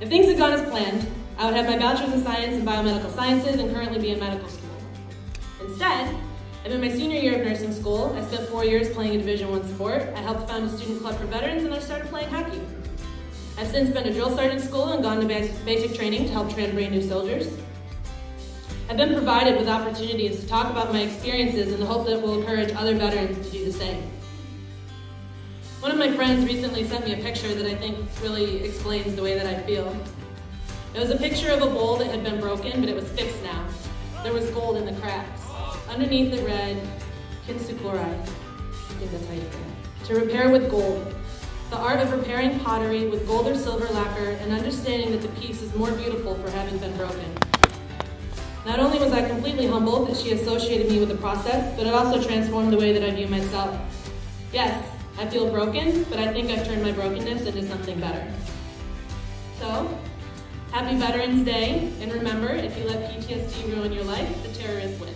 If things had gone as planned, I would have my Bachelor's of Science in Biomedical Sciences and currently be in medical school. Instead, I'm in my senior year of nursing school. I spent four years playing a Division One sport. I helped found a student club for veterans and I started playing hockey. I've since been to drill sergeant school and gone to basic training to help train brand new soldiers. I've been provided with opportunities to talk about my experiences in the hope that it will encourage other veterans to do the same. One of my friends recently sent me a picture that I think really explains the way that I feel. It was a picture of a bowl that had been broken, but it was fixed now. There was gold in the cracks. Underneath it read, Kintsugi. I think that's how you. To repair with gold. The art of repairing pottery with gold or silver lacquer and understanding that the piece is more beautiful for having been broken. Not only was I completely humbled that she associated me with the process, but it also transformed the way that I view myself. Yes, I feel broken, but I think I've turned my brokenness into something better. So, happy Veterans Day, and remember, if you let PTSD ruin your life, the terrorists win.